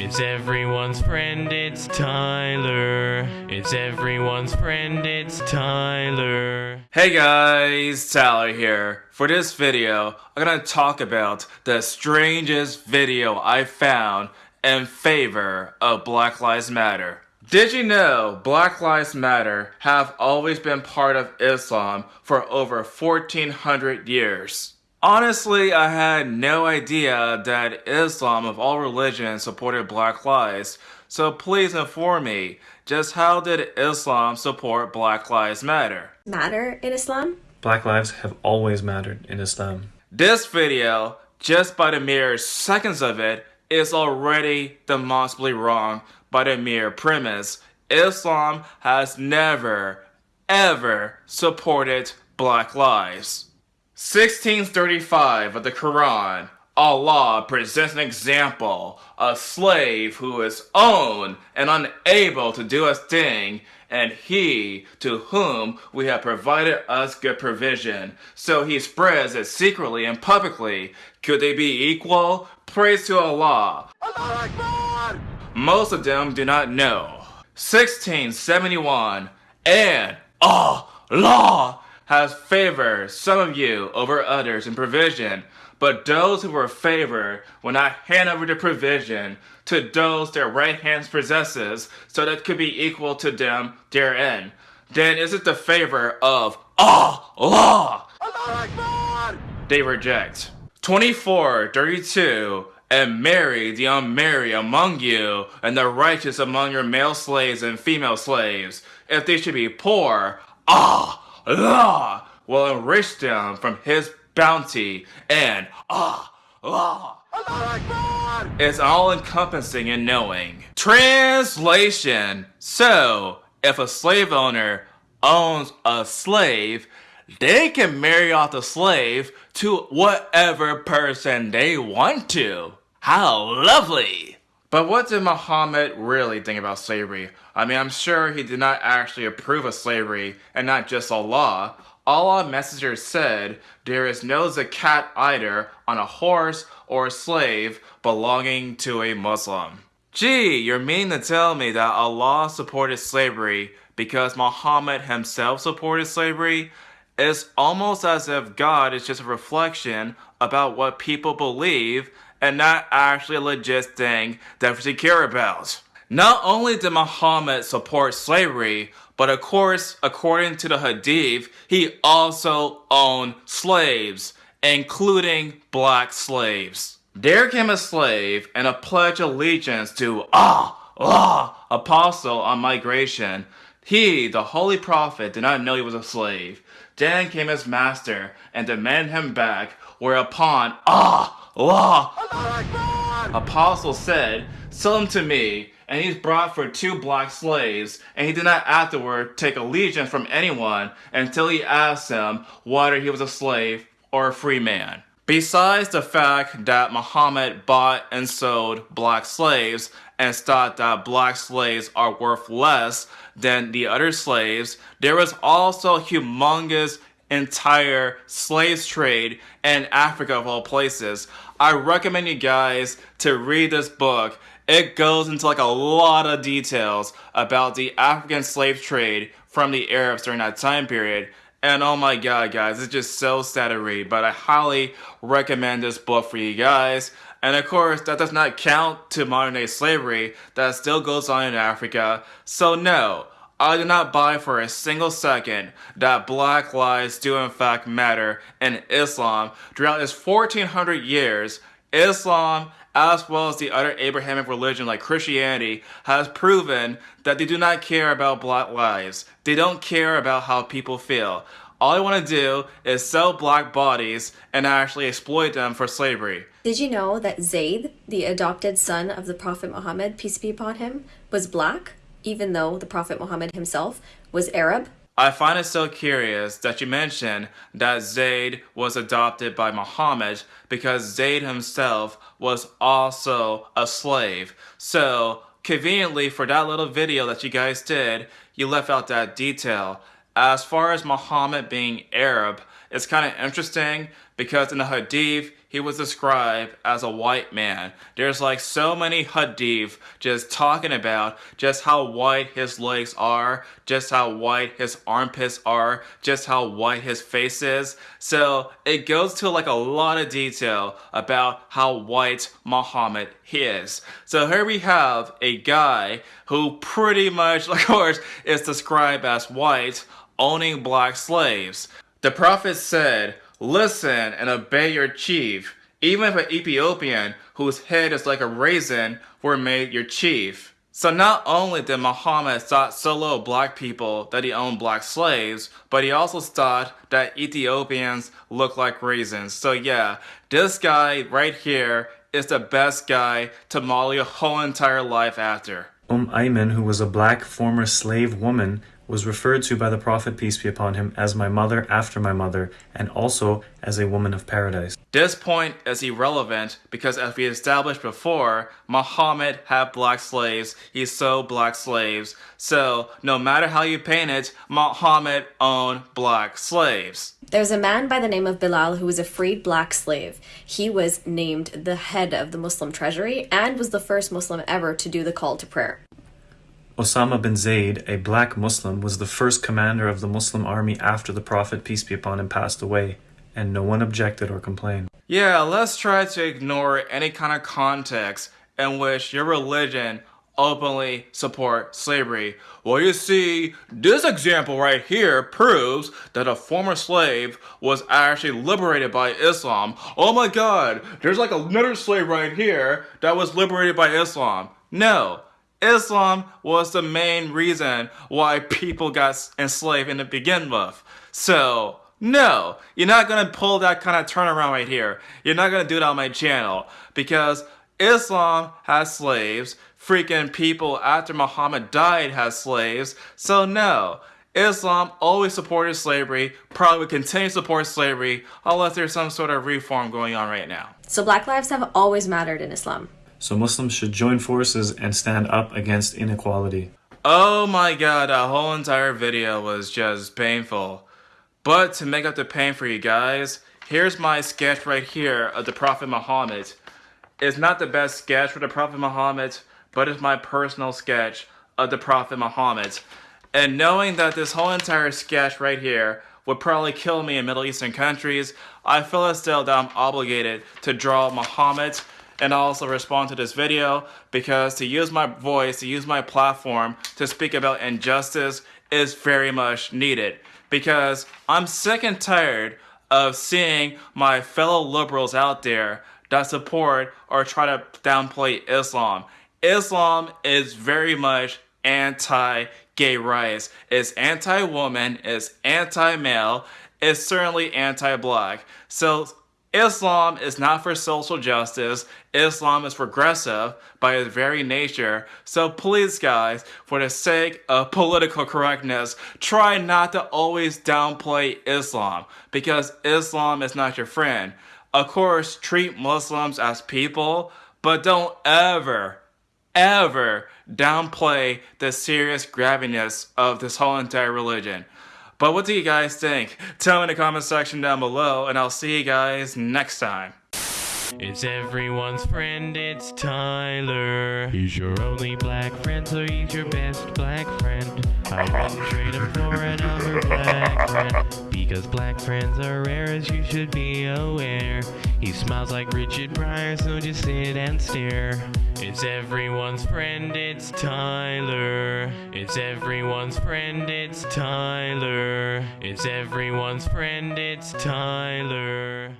It's everyone's friend, it's Tyler. It's everyone's friend, it's Tyler. Hey guys, Tyler here. For this video, I'm gonna talk about the strangest video I found in favor of Black Lives Matter. Did you know Black Lives Matter have always been part of Islam for over 1400 years? Honestly, I had no idea that Islam of all religions supported black lives, so please inform me, just how did Islam support Black Lives Matter? Matter in Islam? Black lives have always mattered in Islam. This video, just by the mere seconds of it, is already demonstrably wrong by the mere premise. Islam has never, ever supported black lives. 1635 of the Quran, Allah presents an example, a slave who is owned and unable to do a thing, and he to whom we have provided us good provision. So he spreads it secretly and publicly. Could they be equal? Praise to Allah. Most of them do not know. 1671, and Allah has favored some of you over others in provision, but those who were favored will not hand over the provision to those their right hands possesses, so that could be equal to them therein. Then is it the favor of Allah? They reject. 24, 32, and marry the unmarried among you, and the righteous among your male slaves and female slaves. If they should be poor, Allah will enrich them from his bounty, and ah, Allah is all encompassing and knowing. Translation So, if a slave owner owns a slave, they can marry off the slave to whatever person they want to. How lovely! But what did Muhammad really think about slavery? I mean, I'm sure he did not actually approve of slavery, and not just Allah. Allah Messenger said, There is no zakat either on a horse or a slave belonging to a Muslim. Gee, you're mean to tell me that Allah supported slavery because Muhammad himself supported slavery? It's almost as if God is just a reflection about what people believe and not actually a legit thing that we should care about. Not only did Muhammad support slavery, but of course, according to the Hadith, he also owned slaves, including black slaves. There came a slave and a pledge allegiance to Ah, Ah, apostle on migration. He, the holy prophet, did not know he was a slave. Then came his master and demanded him back, whereupon Ah! Allah, apostle said, Sell him to me. And he's brought for two black slaves, and he did not afterward take allegiance from anyone until he asked him whether he was a slave or a free man. Besides the fact that Muhammad bought and sold black slaves and thought that black slaves are worth less than the other slaves, there was also humongous entire slaves trade in Africa of all places. I recommend you guys to read this book. It goes into like a lot of details about the African slave trade from the Arabs during that time period. And oh my god, guys, it's just so sad to read, but I highly recommend this book for you guys. And of course, that does not count to modern day slavery that still goes on in Africa. So no, I do not buy for a single second that black lives do in fact matter in Islam. Throughout its 1400 years, Islam, as well as the other Abrahamic religion like Christianity, has proven that they do not care about black lives. They don't care about how people feel. All they want to do is sell black bodies and actually exploit them for slavery. Did you know that Zayd, the adopted son of the Prophet Muhammad, peace be upon him, was black, even though the Prophet Muhammad himself was Arab? I find it so curious that you mentioned that Zayd was adopted by Muhammad because Zayd himself was also a slave. So, conveniently for that little video that you guys did, you left out that detail. As far as Muhammad being Arab, it's kind of interesting because in the Hadith, he was described as a white man. There's like so many hadith just talking about just how white his legs are, just how white his armpits are, just how white his face is. So it goes to like a lot of detail about how white Muhammad is. So here we have a guy who pretty much, of course, is described as white, owning black slaves. The Prophet said, Listen and obey your chief, even if an Ethiopian whose head is like a raisin were made your chief. So not only did Muhammad thought so low of black people that he owned black slaves, but he also thought that Ethiopians look like raisins. So yeah, this guy right here is the best guy to model your whole entire life after. Um Ayman, who was a black former slave woman, was referred to by the Prophet, peace be upon him, as my mother after my mother, and also as a woman of paradise. This point is irrelevant because as we established before, Muhammad had black slaves, he sold black slaves, so no matter how you paint it, Muhammad owned black slaves. There's a man by the name of Bilal who was a freed black slave. He was named the head of the Muslim treasury and was the first Muslim ever to do the call to prayer. Osama bin Zayd, a black Muslim, was the first commander of the Muslim army after the Prophet, peace be upon him, passed away, and no one objected or complained. Yeah, let's try to ignore any kind of context in which your religion openly support slavery. Well, you see, this example right here proves that a former slave was actually liberated by Islam. Oh my god, there's like another slave right here that was liberated by Islam. No, Islam was the main reason why people got enslaved in the begin with. So, no, you're not gonna pull that kind of turnaround right here. You're not gonna do it on my channel because Islam has slaves. Freaking people after Muhammad died has slaves. So no, Islam always supported slavery, probably will continue to support slavery unless there's some sort of reform going on right now. So black lives have always mattered in Islam. So Muslims should join forces and stand up against inequality. Oh my god, that whole entire video was just painful. But to make up the pain for you guys, here's my sketch right here of the Prophet Muhammad. It's not the best sketch for the Prophet Muhammad, but it's my personal sketch of the Prophet Muhammad. And knowing that this whole entire sketch right here would probably kill me in Middle Eastern countries, I feel as though that I'm obligated to draw Muhammad and also respond to this video because to use my voice, to use my platform to speak about injustice is very much needed because I'm sick and tired of seeing my fellow liberals out there that support or try to downplay Islam. Islam is very much anti-gay rights. It's anti-woman, it's anti-male, it's certainly anti-black. So Islam is not for social justice. Islam is progressive by its very nature. So please guys, for the sake of political correctness, try not to always downplay Islam because Islam is not your friend. Of course, treat Muslims as people, but don't ever, ever downplay the serious graviness of this whole entire religion. But what do you guys think? Tell me in the comment section down below, and I'll see you guys next time. It's everyone's friend, it's Tyler. He's your only black friend, so he's your best black friend. I wouldn't trade him for another black friend. Because black friends are rare, as you should be aware. He smiles like Richard Pryor, so just sit and stare. It's everyone's friend, it's Tyler. It's everyone's friend, it's Tyler. It's everyone's friend, it's Tyler.